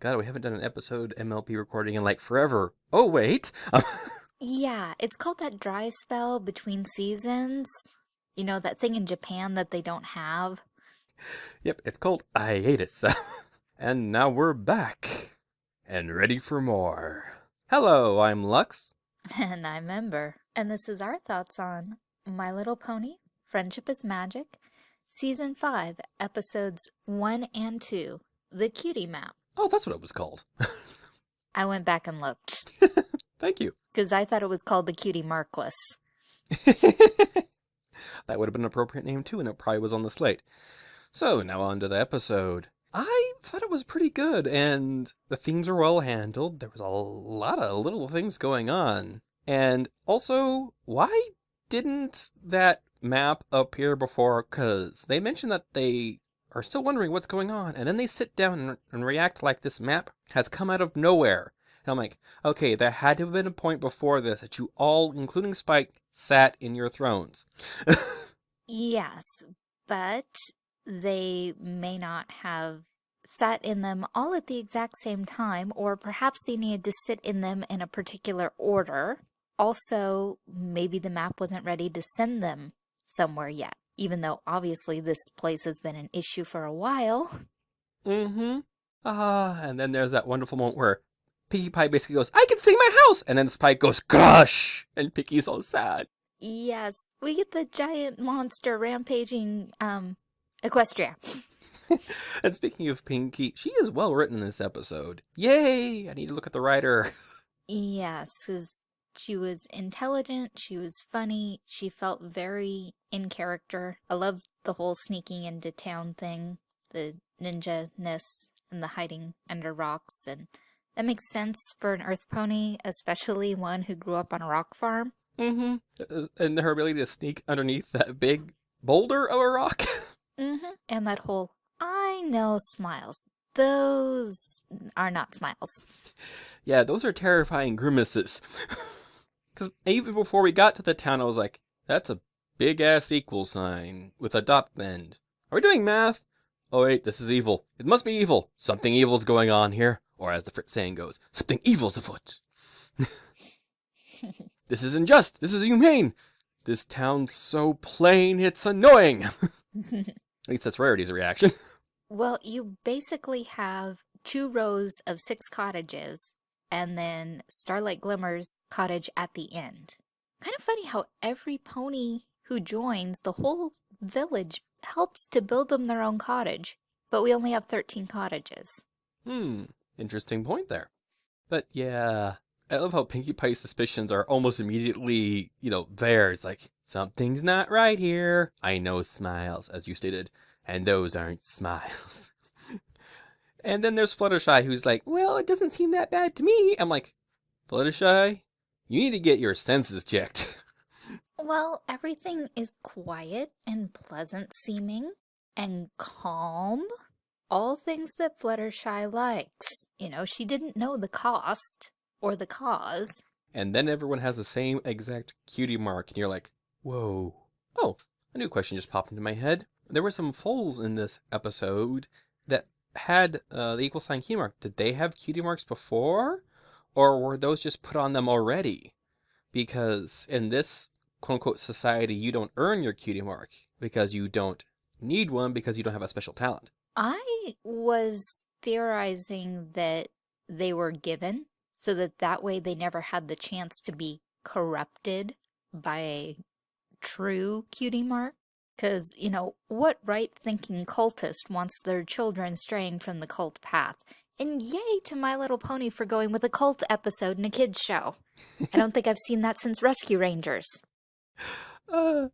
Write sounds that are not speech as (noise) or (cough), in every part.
God, we haven't done an episode MLP recording in like forever. Oh, wait. (laughs) Yeah, it's called that dry spell between seasons. You know, that thing in Japan that they don't have. yep, it's called hiatus. (laughs) and now we're back and ready for more. Hello, I'm Lux. (laughs) And I'm Ember. And this is our thoughts on My Little Pony, Friendship is Magic, Season 5, Episodes 1 and 2, The Cutie Map. Oh, that's what it was called. I went back and looked. (laughs) Thank you. Because I thought it was called The Cutie Markless. (laughs) that would have been an appropriate name too, and it probably was on the slate. So now on to the episode. I thought it was pretty good, and the themes were well handled. There was a lot of little things going on. And also, why didn't that map appear before? Because they mentioned that they are still wondering what's going on, and then they sit down and, react like this map has come out of nowhere. And I'm like, okay, there had to have been a point before this that you all, including Spike, sat in your thrones. yes, but they may not have sat in them all at the exact same time, or perhaps they needed to sit in them in a particular order. Also, maybe the map wasn't ready to send them somewhere yet, even though obviously this place has been an issue for a while. Mm-hmm. Ah, and then there's that wonderful moment where Pinkie Pie basically goes, I can see my house! And then Spike goes, Crush! And Pinkie's all sad. Yes, we get the giant monster rampaging um Equestria. (laughs) and speaking of Pinkie, she is well written in this episode. Yay! I need to look at the writer. (laughs) Yes, because she was intelligent, she was funny, she felt very in character. I loved the whole sneaking into town thing, the ninja-ness and the hiding under rocks, and that makes sense for an earth pony, especially one who grew up on a rock farm. Mm-hmm. And her ability to sneak underneath that big boulder of a rock. (laughs) mm-hmm. And that whole, I know smiles. Those are not smiles. Yeah, those are terrifying grimaces. (laughs) Because even before we got to the town, I was like, that's a big ass equal sign with a dot at end. Are we doing math? Oh wait, this is evil. It must be evil. Something evil's going on here. Or as the Fritz saying goes, something evil's afoot. (laughs) this is unjust. This is inhumane. This town's so plain, it's annoying. (laughs) At least that's Rarity's reaction. Well, you basically have two rows of six cottages and then Starlight Glimmer's cottage at the end. Kind of funny how every pony who joins, the whole village helps to build them their own cottage. But we only have 13 cottages. Hmm, interesting point there. But yeah, I love how Pinkie Pie's suspicions are almost immediately, you know, there. It's like, something's not right here. I know smiles, as you stated, and those aren't smiles. And then there's Fluttershy, who's like, well, it doesn't seem that bad to me. I'm like, Fluttershy, you need to get your senses checked. well, everything is quiet and pleasant seeming and calm. All things that Fluttershy likes. You know, she didn't know the cost or the cause. And then everyone has the same exact cutie mark, and you're like, whoa. Oh, a new question just popped into my head. There were some foals in this episode that had uh, the equal sign cutie mark. Did they have cutie marks before? Or were those just put on them already? Because in this quote unquote society, you don't earn your cutie mark because you don't need one because you don't have a special talent. I was theorizing that they were given so that that way they never had the chance to be corrupted by a true cutie mark. Because, you know, what right thinking cultist wants their children straying from the cult path? And yay to My Little Pony for going with a cult episode in a kid's show. I don't think I've seen that since Rescue Rangers. (laughs) Uh,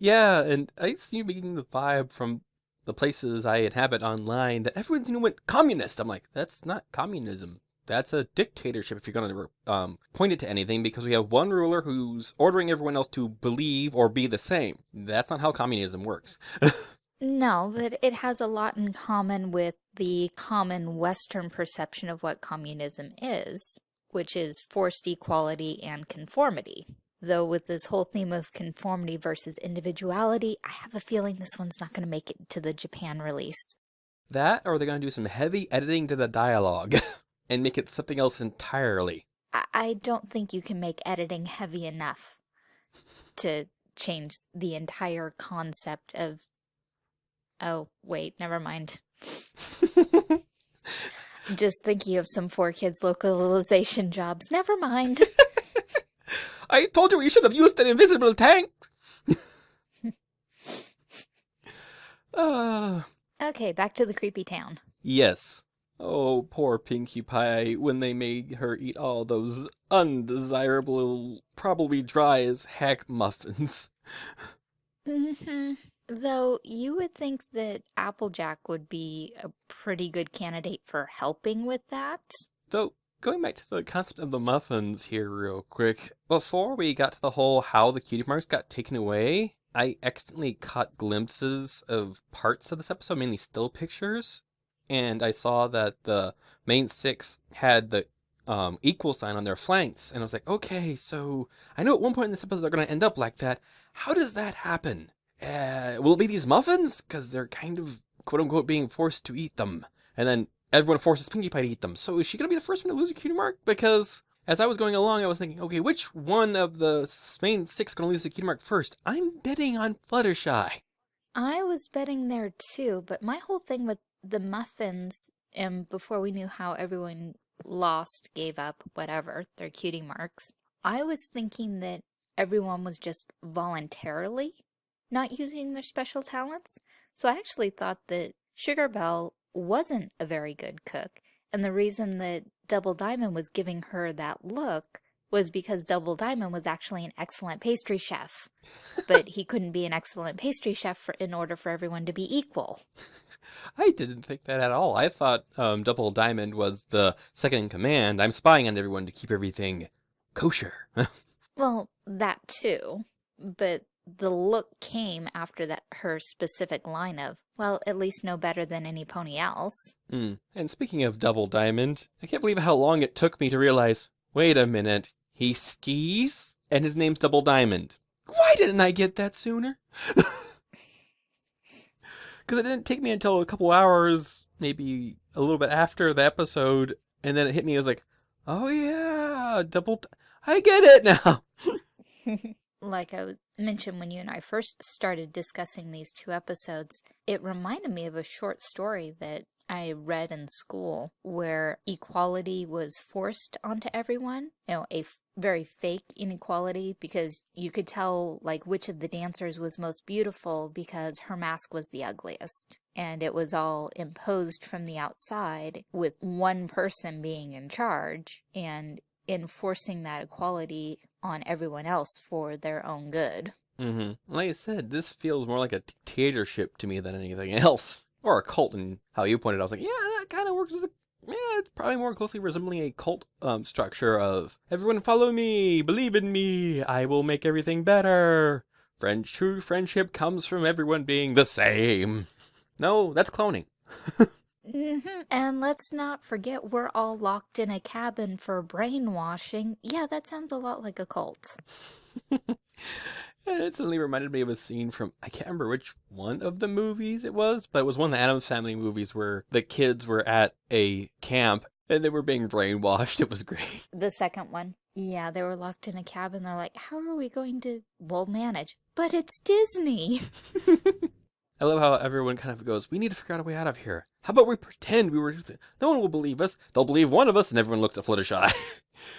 yeah, and I seem to be getting the vibe from the places I inhabit online that everyone's new went communist. I'm like, that's not communism. That's a dictatorship if you're going to um, point it to anything because we have one ruler who's ordering everyone else to believe or be the same. That's not how communism works. (laughs) no, but it has a lot in common with the common Western perception of what communism is, which is forced equality and conformity. Though with this whole theme of conformity versus individuality, I have a feeling this one's not going to make it to the Japan release. That, or they're gonna do some heavy editing to the dialogue (laughs) and make it something else entirely. I, I don't think you can make editing heavy enough to change the entire concept of. Oh, wait, never mind. (laughs) Just thinking of some 4Kids localization jobs. Never mind. (laughs) I told you we should have used an invisible tank. uh, (laughs) (sighs) okay, back to the creepy town. yes. Oh, poor Pinkie Pie when they made her eat all those undesirable, probably dry as heck muffins. hmm Though you would think that Applejack would be a pretty good candidate for helping with that. Though, going back to the concept of the muffins here real quick, before we got to the whole how the cutie marks got taken away, I accidentally caught glimpses of parts of this episode, mainly still pictures, and I saw that the main six had the um, equal sign on their flanks, and I was like, okay, so I know at one point in this episode they're going to end up like that. How does that happen? Uh, will it be these muffins? Because they're kind of quote unquote being forced to eat them, and then everyone forces Pinkie Pie to eat them. So is she going to be the first one to lose a cutie mark? Because as I was going along, I was thinking, okay, which one of the main six going to lose the cutie mark first? I'm betting on Fluttershy. I was betting there too, but my whole thing with the muffins, and before we knew how everyone lost, gave up, whatever, their cutie marks, I was thinking that everyone was just voluntarily not using their special talents. So I actually thought that Sugar Belle wasn't a very good cook, and the reason that Double Diamond was giving her that look was because Double Diamond was actually an excellent pastry chef but he (laughs) couldn't be an excellent pastry chef for, in order for everyone to be equal. I didn't think that at all. I thought um, Double Diamond was the second in command. I'm spying on everyone to keep everything kosher. (laughs) Well, that too, but the look came after that her specific line of, well, at least no better than any pony else. Hmm. And speaking of Double Diamond, I can't believe how long it took me to realize wait a minute, he skis? And his name's Double Diamond. Why didn't I get that sooner? (laughs) Because it didn't take me until a couple hours, maybe a little bit after the episode, and then it hit me. I was like, oh yeah, Double. D- I get it now. (laughs) like I mentioned when you and I first started discussing these two episodes, it reminded me of a short story that I read in school where equality was forced onto everyone. You know, a very fake inequality because you could tell like which of the dancers was most beautiful because her mask was the ugliest. And it was all imposed from the outside with one person being in charge and enforcing that equality on everyone else for their own good. Mm-hmm. Like I said, this feels more like a dictatorship to me than anything (laughs) else. Or a cult, and how you pointed out, I was like, yeah, that kind of works as a. Yeah, it's probably more closely resembling a cult um, structure of everyone follow me, believe in me, I will make everything better. Friend, true friendship comes from everyone being the same. No, that's cloning. hmm And let's not forget we're all locked in a cabin for brainwashing. Yeah, that sounds a lot like a cult. (laughs) And it suddenly reminded me of a scene from I can't remember which one of the movies it was, but it was one of the Addams Family movies where the kids were at a camp and they were being brainwashed. (laughs) It was great. The second one. Yeah, they were locked in a cabin. They're like, how are we going to, we'll manage? But it's Disney. (laughs) (laughs) I love how everyone kind of goes, "We need to figure out a way out of here. How about we pretend we were? No one will believe us. They'll believe one of us." And everyone looks at Fluttershy.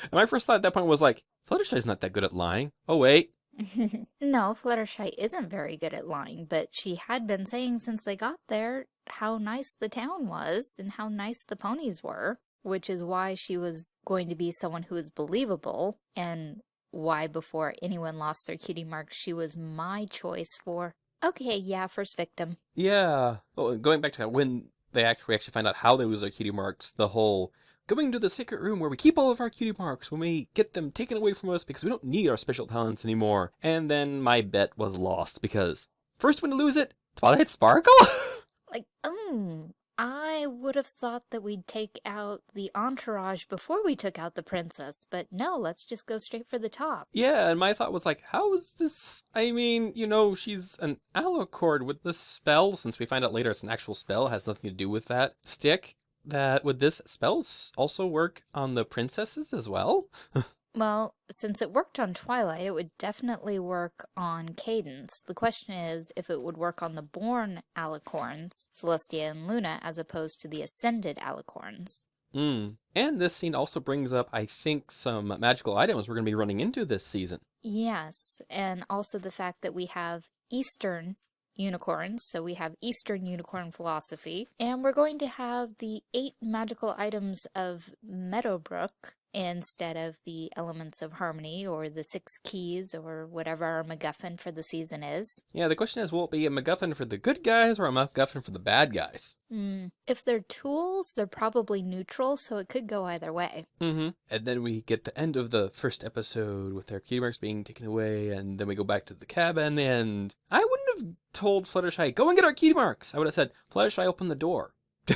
and my first thought at that point was like, "Fluttershy's not that good at lying." Oh wait, (laughs) no, Fluttershy isn't very good at lying, but she had been saying since they got there how nice the town was and how nice the ponies were, which is why she was going to be someone who was believable and why before anyone lost their cutie mark, she was my choice for, okay, yeah, first victim. Yeah. Oh, well, going back to when they actually actually find out how they lose their cutie marks, the whole going to the secret room where we keep all of our cutie marks when we get them taken away from us because we don't need our special talents anymore. And then my bet was lost because first one to lose it, Twilight Sparkle. (laughs) Like, um, I would have thought that we'd take out the entourage before we took out the princess, but no, let's just go straight for the top. Yeah, and my thought was like, how is this? I mean, you know, she's an alicorn with the spell, since we find out later it's an actual spell, has nothing to do with that stick. That would this spells also work on the princesses as well? (laughs) Well, since it worked on Twilight, it would definitely work on Cadance. The question is if it would work on the born alicorns, Celestia and Luna, as opposed to the ascended alicorns. Mm. And this scene also brings up, I think, some magical items we're going to be running into this season. Yes, and also the fact that we have Eastern unicorns, so we have Eastern unicorn philosophy, and we're going to have the eight magical items of Meadowbrook, instead of the elements of harmony or the six keys or whatever our MacGuffin for the season is. Yeah, the question is will it be a MacGuffin for the good guys or a MacGuffin for the bad guys? Mm. If they're tools, they're probably neutral, so it could go either way. Mm-hmm. And then we get the end of the first episode with their key marks being taken away, and then we go back to the cabin, and I wouldn't have told Fluttershy, go and get our key marks. I would have said, Fluttershy, open the door. (laughs)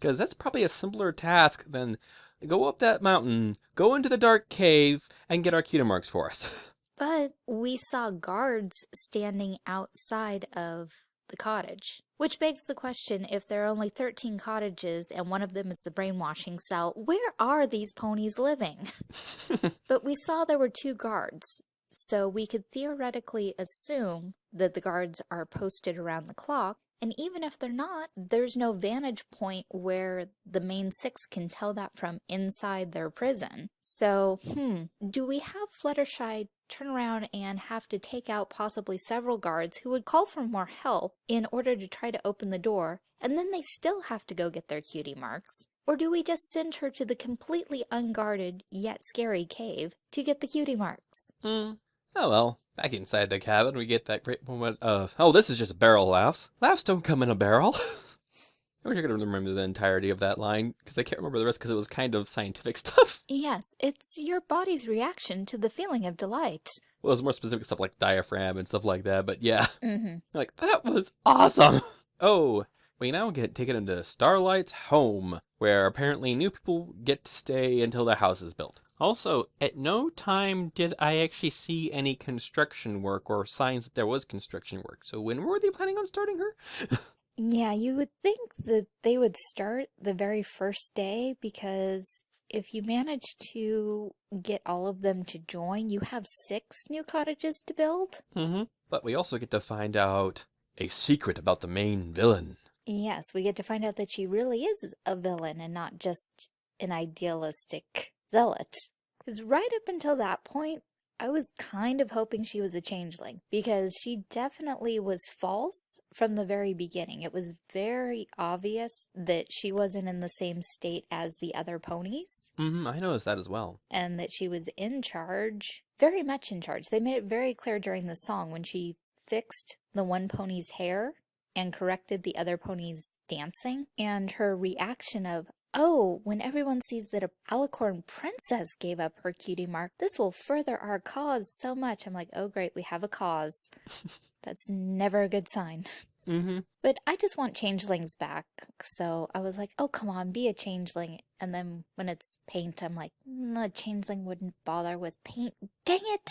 Because that's probably a simpler task than go up that mountain, go into the dark cave, and get our cutie marks for us. (laughs) But we saw guards standing outside of the cottage. Which begs the question, if there are only 13 cottages and one of them is the brainwashing cell, where are these ponies living? (laughs) (laughs) but we saw there were two guards, so we could theoretically assume that the guards are posted around the clock and even if they're not, there's no vantage point where the main six can tell that from inside their prison. So, hmm, do we have Fluttershy turn around and have to take out possibly several guards who would call for more help in order to try to open the door, and then they still have to go get their cutie marks? Or do we just send her to the completely unguarded yet scary cave to get the cutie marks? Hmm. Oh well, back inside the cabin we get that great moment of, oh, this is just barrel laughs. Laughs don't come in a barrel. (laughs) I wish I could remember the entirety of that line, because I can't remember the rest because it was kind of scientific (laughs) stuff. Yes, it's your body's reaction to the feeling of delight. Well, it was more specific stuff like diaphragm and stuff like that, but yeah. Mm-hmm. Like, that was awesome! Oh, we now get taken into Starlight's home, where apparently new people get to stay until their house is built. Also, at no time did I actually see any construction work or signs that there was construction work. So when were they planning on starting her? (laughs) Yeah, you would think that they would start the very first day because if you manage to get all of them to join, you have six new cottages to build. mm-hmm. But we also get to find out a secret about the main villain. Yes, we get to find out that she really is a villain and not just an idealistic zealot. Because right up until that point, I was kind of hoping she was a changeling because she definitely was false from the very beginning. It was very obvious that she wasn't in the same state as the other ponies Mm-hmm, I noticed that as well. and that she was in charge, very much in charge. They made it very clear during the song when she fixed the one pony's hair and corrected the other pony's dancing and her reaction of Oh, when everyone sees that a alicorn princess gave up her cutie mark, this will further our cause so much. I'm like, oh great, we have a cause. (laughs) That's never a good sign. Mm-hmm. But I just want changelings back. So I was like, oh, come on, be a changeling. And then when it's paint, I'm like, mm, a changeling wouldn't bother with paint. Dang it!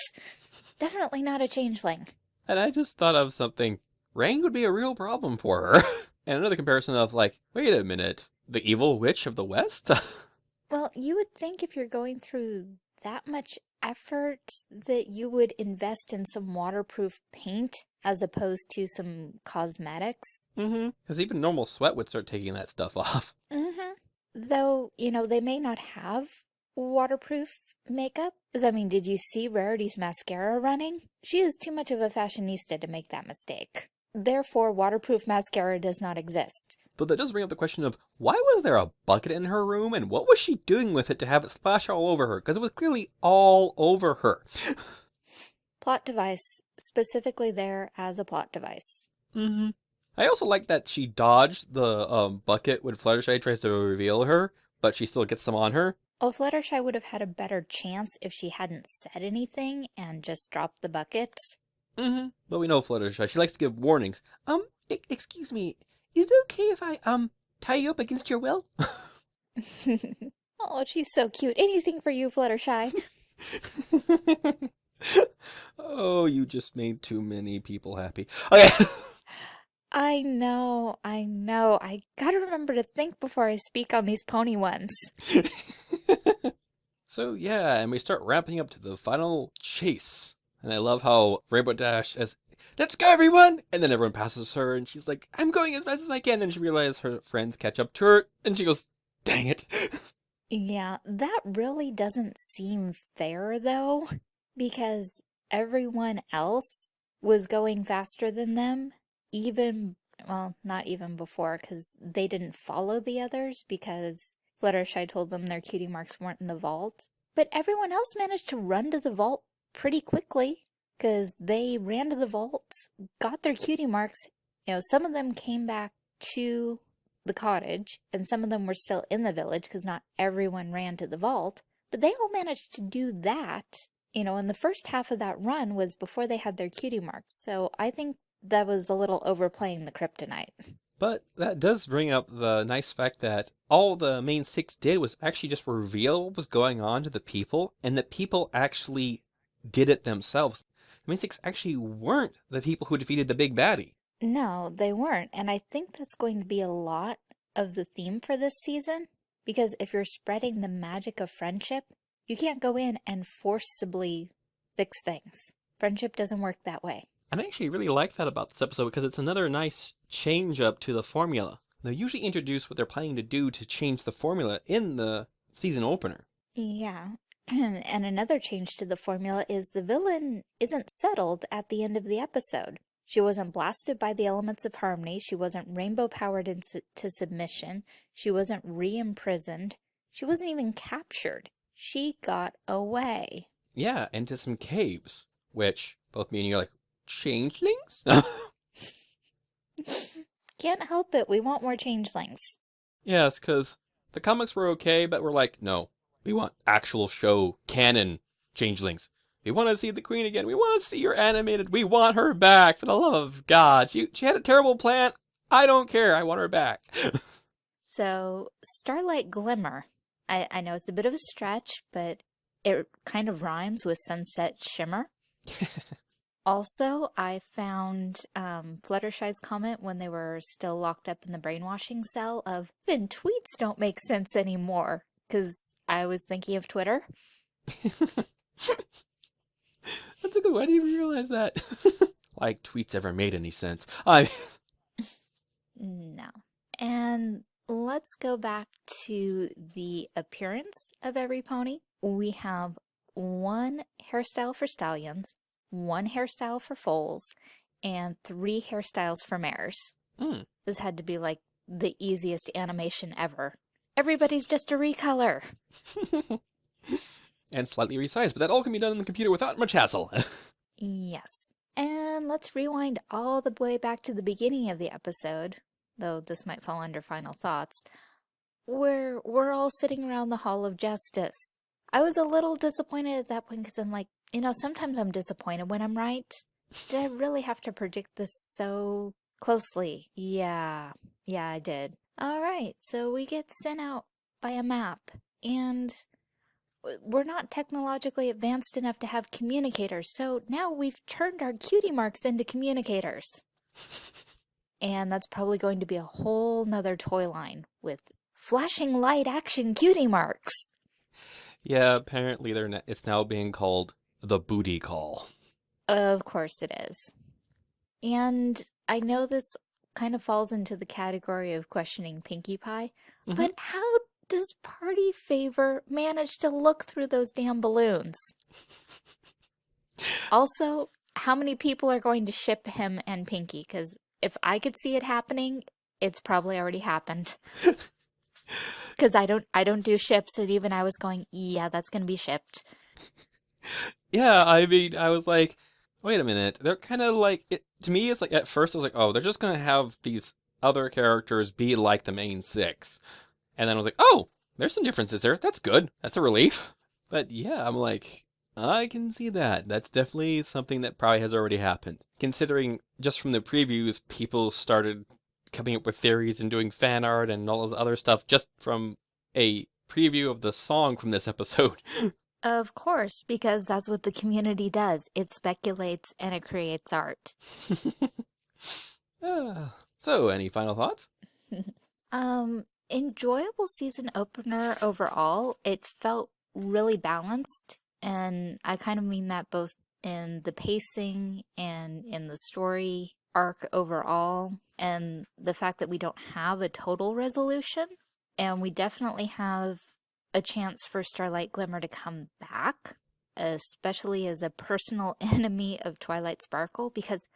Definitely not a changeling. And I just thought of something. Rain would be a real problem for her. (laughs) and another comparison of like, wait a minute, the evil witch of the West? (laughs) Well, you would think if you're going through that much effort that you would invest in some waterproof paint as opposed to some cosmetics. mm-hmm. Because even normal sweat would start taking that stuff (laughs) off. Mm-hmm. Though, you know, they may not have waterproof makeup. I mean, did you see Rarity's mascara running? She is too much of a fashionista to make that mistake. Therefore, waterproof mascara does not exist. But that does bring up the question of why was there a bucket in her room and what was she doing with it to have it splash all over her? Because it was clearly all over her. (laughs) Plot device, specifically there as a plot device. mm-hmm. I also like that she dodged the um, bucket when Fluttershy tries to reveal her, but she still gets some on her. Oh, Fluttershy would have had a better chance if she hadn't said anything and just dropped the bucket. Mm-hmm. But we know Fluttershy. She likes to give warnings. Um, e- excuse me. Is it okay if I, um, tie you up against your will? (laughs) oh, she's so cute. Anything for you, Fluttershy. (laughs) oh, you just made too many people happy. Okay. (laughs) I know, I know. I gotta remember to think before I speak on these pony ones. so yeah, and we start ramping up to the final chase. And I love how Rainbow Dash says, Let's go everyone! And then everyone passes her and she's like, I'm going as fast as I can. Then she realizes her friends catch up to her and she goes, Dang it. Yeah, that really doesn't seem fair though, because everyone else was going faster than them, even, well, not even before, because they didn't follow the others because Fluttershy told them their cutie marks weren't in the vault. But everyone else managed to run to the vault pretty quickly because they ran to the vault, got their cutie marks. You know, some of them came back to the cottage, and some of them were still in the village because not everyone ran to the vault, but they all managed to do that. You know, and the first half of that run was before they had their cutie marks, so I think that was a little overplaying the kryptonite. But that does bring up the nice fact that all the main six did was actually just reveal what was going on to the people, and that people actually did it themselves. The six actually weren't the people who defeated the big baddie. No, they weren't. And I think that's going to be a lot of the theme for this season. Because if you're spreading the magic of friendship, you can't go in and forcibly fix things. Friendship doesn't work that way. And I actually really like that about this episode because it's another nice change up to the formula. They usually introduce what they're planning to do to change the formula in the season opener. Yeah. (clears throat) and another change to the formula is the villain isn't settled at the end of the episode. She wasn't blasted by the elements of harmony. She wasn't rainbow powered into submission. She wasn't re imprisoned. She wasn't even captured. She got away. Yeah, into some caves, which both me and you are like, changelings? (laughs) (laughs) Can't help it. We want more changelings. Yes, because the comics were okay, but we're like, no, we want actual show canon changelings. We want to see the queen again. We want to see her animated. We want her back. For the love of God. She, she had a terrible plan. I don't care. I want her back. (laughs) so, Starlight Glimmer. I, I know it's a bit of a stretch, but it kind of rhymes with Sunset Shimmer. (laughs) also, I found um, Fluttershy's comment when they were still locked up in the brainwashing cell of, even tweets don't make sense anymore. Because I was thinking of Twitter. (laughs) That's a good one. I didn't even realize that. (laughs) like tweets ever made any sense. I (laughs) No. And let's go back to the appearance of every pony. We have one hairstyle for stallions, one hairstyle for foals, and three hairstyles for mares. Mm. This had to be like the easiest animation ever. Everybody's just a recolor. (laughs) and slightly resized, but that all can be done in the computer without much hassle. (laughs) yes. And let's rewind all the way back to the beginning of the episode, though this might fall under final thoughts, where we're all sitting around the Hall of Justice. I was a little disappointed at that point because I'm like, you know, sometimes I'm disappointed when I'm right. Did I really have to predict this so closely? Yeah, yeah, I did. All right, so we get sent out by a map, and we're not technologically advanced enough to have communicators, so now we've turned our cutie marks into communicators. (laughs) and that's probably going to be a whole nother toy line with flashing light action cutie marks. Yeah, apparently they're it's now being called the booty call. Of course it is. And I know this kind of falls into the category of questioning Pinkie Pie, mm -hmm. but how does Party Favor manage to look through those damn balloons? (laughs) also, how many people are going to ship him and Pinkie? Because if I could see it happening, it's probably already happened. (laughs) Because I don't, I don't do ships, and even I was going, yeah, that's gonna be shipped. Yeah, I mean, I was like, wait a minute, they're kind of like it. To me, it's like at first I was like, oh, they're just gonna have these other characters be like the main six. And then I was like, oh, there's some differences there. That's good. That's a relief. (laughs) But yeah, I'm like, I can see that. That's definitely something that probably has already happened. Considering just from the previews, people started coming up with theories and doing fan art and all this other stuff just from a preview of the song from this episode. (laughs) Of course, because that's what the community does. It speculates and it creates art. Ah, so, any final thoughts? (laughs) Um, enjoyable season opener overall. It felt really balanced, and I kind of mean that both in the pacing and in the story arc overall, and the fact that we don't have a total resolution, and we definitely have a chance for Starlight Glimmer to come back, especially as a personal (laughs) enemy of Twilight Sparkle, because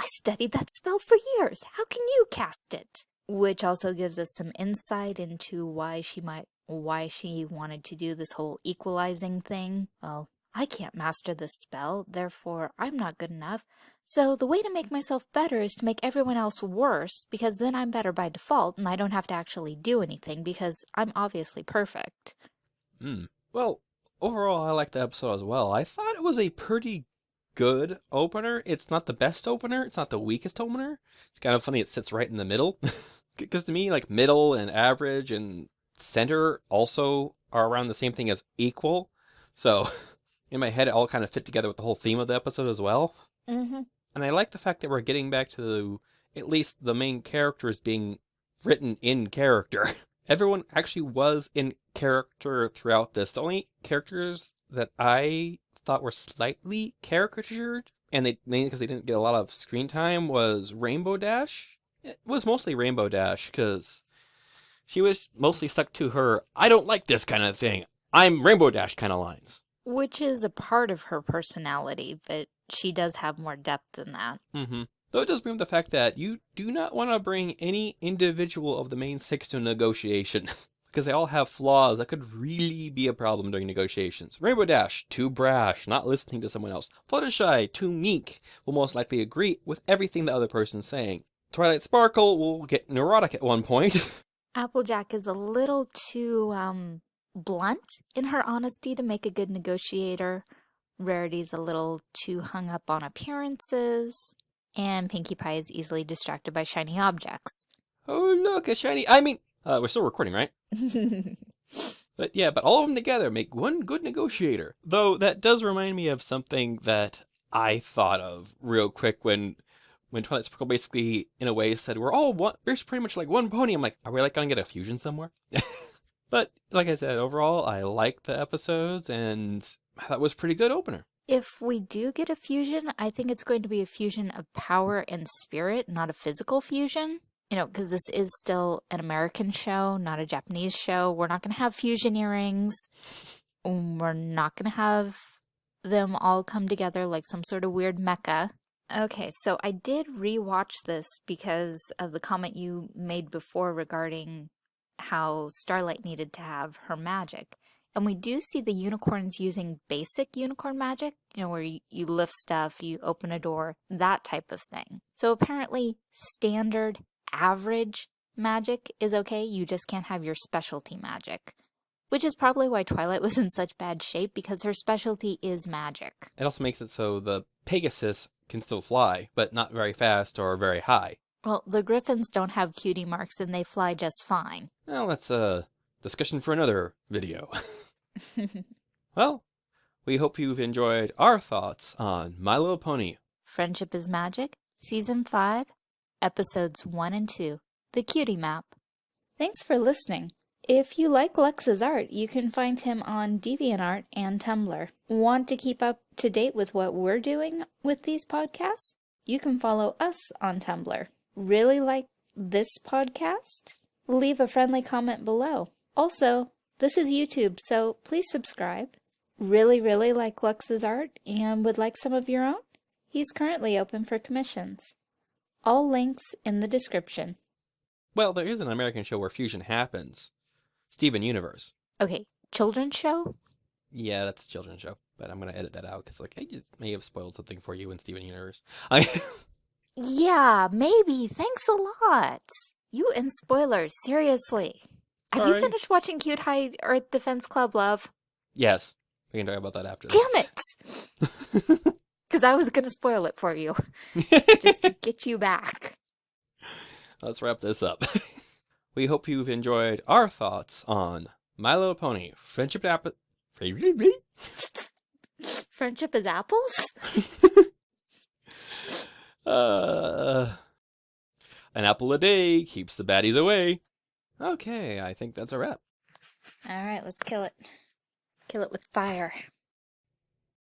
I studied that spell for years. How can you cast it? Which also gives us some insight into why she might why she wanted to do this whole equalizing thing. Well, I can't master this spell, therefore I'm not good enough. So the way to make myself better is to make everyone else worse, because then I'm better by default and I don't have to actually do anything because I'm obviously perfect. Hmm. Well, overall, I liked the episode as well. I thought it was a pretty good opener. It's not the best opener. It's not the weakest opener. It's kind of funny it sits right in the middle. (laughs) Because to me, like middle and average and center also are around the same thing as equal. So (laughs) in my head, it all kind of fit together with the whole theme of the episode as well. Mm-hmm. And I like the fact that we're getting back to at least the main characters being written in character. (laughs) Everyone actually was in character throughout this. The only characters that I thought were slightly caricatured, and they mainly because they didn't get a lot of screen time, was Rainbow Dash. It was mostly Rainbow Dash because she was mostly stuck to her "I don't like this kind of thing. I'm Rainbow Dash" kind of lines. Which is a part of her personality, but she does have more depth than that. Mm-hmm. Though it does bring up the fact that you do not want to bring any individual of the main six to negotiation. (laughs) because they all have flaws that could really be a problem during negotiations. Rainbow Dash, too brash, not listening to someone else. Fluttershy, too meek, will most likely agree with everything the other person's saying. Twilight Sparkle will get neurotic at one point. (laughs) Applejack is a little too um blunt in her honesty to make a good negotiator. Rarity's a little too hung up on appearances. And Pinkie Pie is easily distracted by shiny objects. oh, look, a shiny. I mean, uh, we're still recording, right? (laughs) But yeah, but all of them together make one good negotiator. Though that does remind me of something that I thought of real quick when when Twilight Sparkle basically in a way said we're all one we're pretty much like one pony. I'm like, are we like gonna get a fusion somewhere? (laughs) but like I said, overall I liked the episodes and that was pretty good opener. if we do get a fusion, I think it's going to be a fusion of power and spirit, not a physical fusion. You know, because this is still an American show, not a Japanese show. We're not going to have fusion earrings. We're not going to have them all come together like some sort of weird mecha. Okay, so I did rewatch this because of the comment you made before regarding how Starlight needed to have her magic. And we do see the unicorns using basic unicorn magic, you know, where you, you lift stuff, you open a door, that type of thing. So apparently, standard, average magic is okay, you just can't have your specialty magic. Which is probably why Twilight was in such bad shape because her specialty is magic. It also makes it so the Pegasus can still fly, but not very fast or very high. Well, the griffins don't have cutie marks and they fly just fine. Well, that's a discussion for another video. (laughs) (laughs) well, we hope you've enjoyed our thoughts on My Little Pony. Friendship is Magic, Season 5, Episodes 1 and 2, The Cutie Map. Thanks for listening. If you like Lex's art, you can find him on DeviantArt and Tumblr. Want to keep up to date with what we're doing with these podcasts? You can follow us on Tumblr. Really like this podcast? Leave a friendly comment below. Also, this is YouTube, so please subscribe. Really, really like Lux's art and would like some of your own? He's currently open for commissions. All links in the description. Well, there is an American show where fusion happens. Steven Universe. Okay, children's show? Yeah, that's a children's show, but I'm gonna edit that out because like I just may have spoiled something for you in Steven Universe. I (laughs) Yeah, maybe. Thanks a lot. You and spoilers, seriously. Have you finished watching Cute High Earth Defense Club, love? yes, we can talk about that after. Damn it! (laughs) Because I was going to spoil it for you, (laughs) just to get you back. let's wrap this up. (laughs) we hope you've enjoyed our thoughts on My Little Pony Friendship App. Friendship is apples? uh, an apple a day keeps the baddies away. Okay, I think that's a wrap. All right, let's kill it. Kill it with fire.